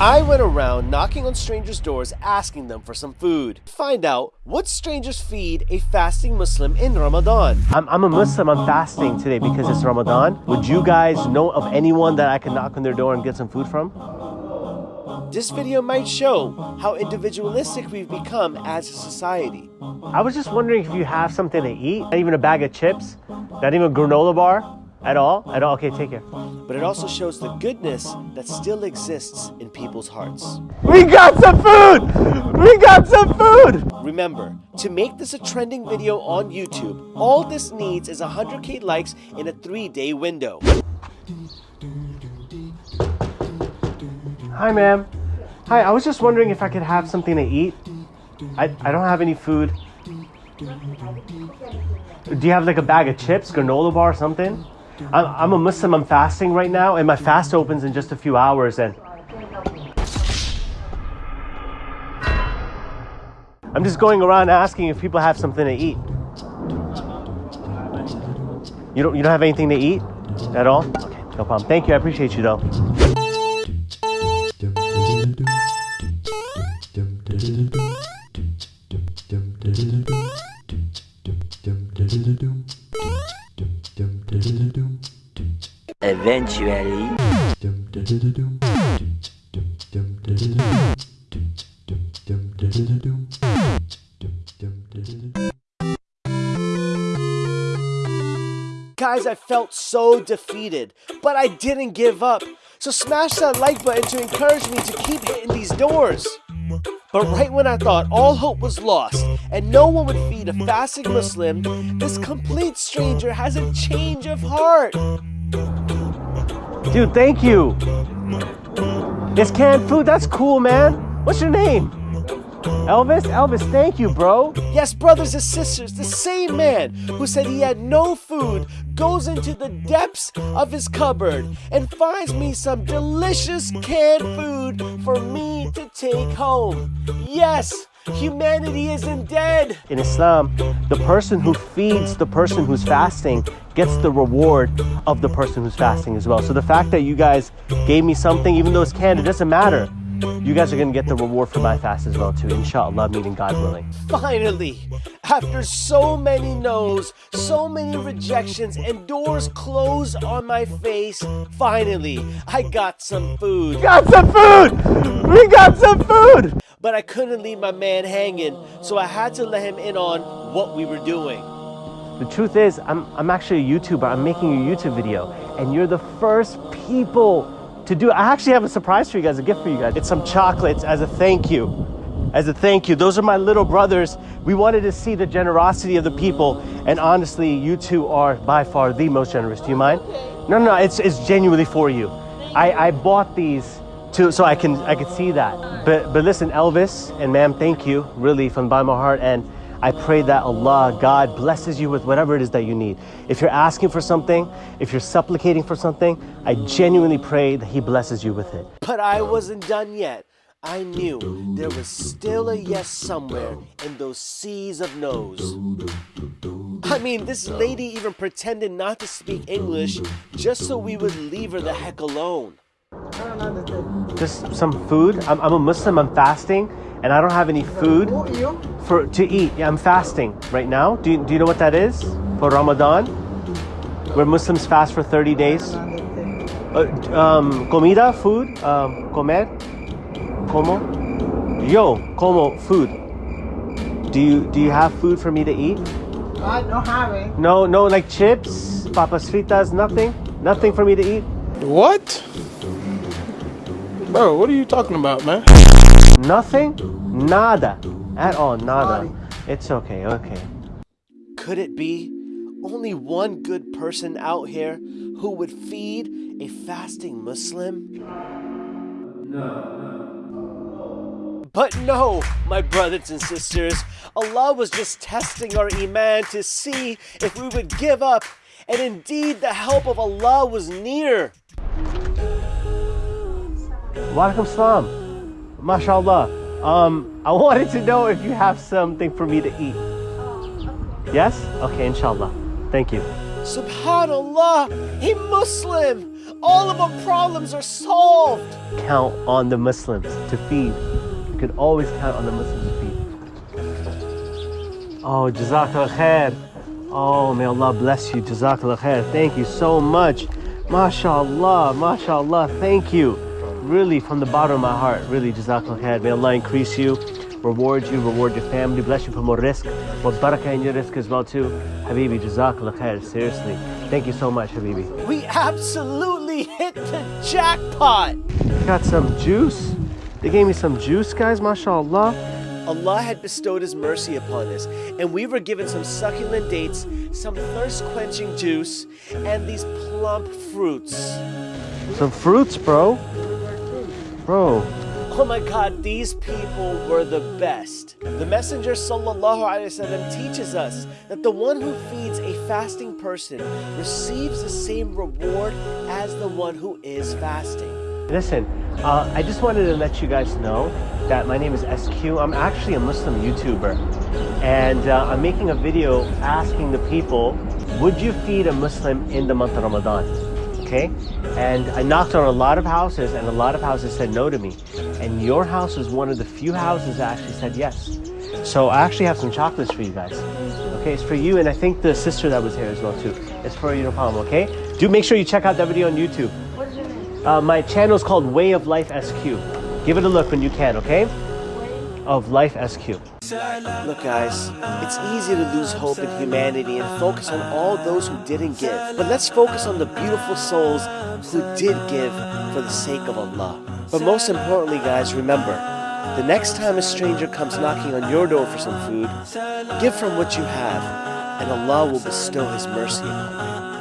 I went around knocking on strangers' doors asking them for some food. Find out what strangers feed a fasting Muslim in Ramadan. I'm, I'm a Muslim, I'm fasting today because it's Ramadan. Would you guys know of anyone that I can knock on their door and get some food from? This video might show how individualistic we've become as a society. I was just wondering if you have something to eat, not even a bag of chips, not even a granola bar. At all? At all? Okay, take care. But it also shows the goodness that still exists in people's hearts. We got some food! We got some food! Remember, to make this a trending video on YouTube, all this needs is 100k likes in a three-day window. Hi, ma'am. Hi, I was just wondering if I could have something to eat. I, I don't have any food. Do you have like a bag of chips, granola bar, or something? I'm, I'm a Muslim, I'm fasting right now, and my fast opens in just a few hours. And I'm just going around asking if people have something to eat. You don't, you don't have anything to eat at all? Okay, no problem. Thank you, I appreciate you though. Eventually. Guys, I felt so defeated, but I didn't give up. So smash that like button to encourage me to keep hitting these doors. But right when I thought all hope was lost and no one would feed a fasting Muslim, this complete stranger has a change of heart. Dude, thank you. It's canned food. That's cool, man. What's your name? Elvis? Elvis, thank you, bro. Yes, brothers and sisters, the same man who said he had no food goes into the depths of his cupboard and finds me some delicious canned food for me to take home. Yes, Humanity isn't dead. In Islam, the person who feeds the person who's fasting gets the reward of the person who's fasting as well. So the fact that you guys gave me something, even though it's canned, it doesn't matter. You guys are gonna get the reward for my fast as well too, inshallah, meaning God willing. Finally, after so many no's, so many rejections, and doors closed on my face, finally, I got some food. Got some food! We got some food! But I couldn't leave my man hanging, so I had to let him in on what we were doing. The truth is, I'm, I'm actually a YouTuber. I'm making a YouTube video, and you're the first people to do. I actually have a surprise for you guys, a gift for you guys. It's some chocolates as a thank you. As a thank you. Those are my little brothers. We wanted to see the generosity of the people, and honestly, you two are by far the most generous. Do you mind? No, no, no it's, it's genuinely for you. I, I bought these to, so I can I can see that. But but listen, Elvis and ma'am, thank you really from the bottom of my heart. And I pray that Allah, God, blesses you with whatever it is that you need. If you're asking for something, if you're supplicating for something, I genuinely pray that He blesses you with it. But I wasn't done yet. I knew there was still a yes somewhere in those seas of no's. I mean, this lady even pretended not to speak English just so we would leave her the heck alone. Just some food. I'm, I'm a Muslim, I'm fasting, and I don't have any food for to eat. Yeah, I'm fasting right now. Do you, do you know what that is? For Ramadan? Where Muslims fast for 30 days. Uh, um, comida, food, um, comer, como. Yo, como, food. Do you do you have food for me to eat? I don't have it. No, no, like chips, papas fritas, nothing, nothing for me to eat. What? Bro, what are you talking about, man? Nothing? Nada. At all, nada. It's okay, okay. Could it be only one good person out here who would feed a fasting Muslim? No. But no, my brothers and sisters, Allah was just testing our Iman to see if we would give up, and indeed the help of Allah was near. Walaikum salam. MashaAllah. Um, I wanted to know if you have something for me to eat. Yes? Okay, inshallah. Thank you. Subhanallah, a Muslim! All of our problems are solved! Count on the Muslims to feed. You can always count on the Muslims to feed. Oh, Jazakallah khair. Oh, may Allah bless you. Jazakallah khair. Thank you so much. MashaAllah, MashaAllah. Thank you. Really, from the bottom of my heart, really, Jazakallah khair. May Allah increase you reward you, reward your family, bless you for more rizq, more barakah in your rizq as well too. Habibi, jazakallah khair, seriously. Thank you so much, Habibi. We absolutely hit the jackpot! Got some juice. They gave me some juice, guys, mashallah. Allah had bestowed His mercy upon us, and we were given some succulent dates, some thirst-quenching juice, and these plump fruits. Some fruits, bro. Bro, Oh my God, these people were the best. The Messenger وسلم, teaches us that the one who feeds a fasting person receives the same reward as the one who is fasting. Listen, uh, I just wanted to let you guys know that my name is SQ. I'm actually a Muslim YouTuber. And uh, I'm making a video asking the people, would you feed a Muslim in the month of Ramadan? Okay? And I knocked on a lot of houses and a lot of houses said no to me. And your house was one of the few houses that actually said yes. So I actually have some chocolates for you guys. Okay, it's for you and I think the sister that was here as well too. It's for you, problem, okay? Do make sure you check out that video on YouTube. What's your name? Uh, my channel is called Way of Life SQ. Give it a look when you can, okay? Of Life SQ. Look guys, it's easy to lose hope in humanity and focus on all those who didn't give. But let's focus on the beautiful souls who did give for the sake of Allah. But most importantly guys, remember, the next time a stranger comes knocking on your door for some food, give from what you have, and Allah will bestow His mercy upon you.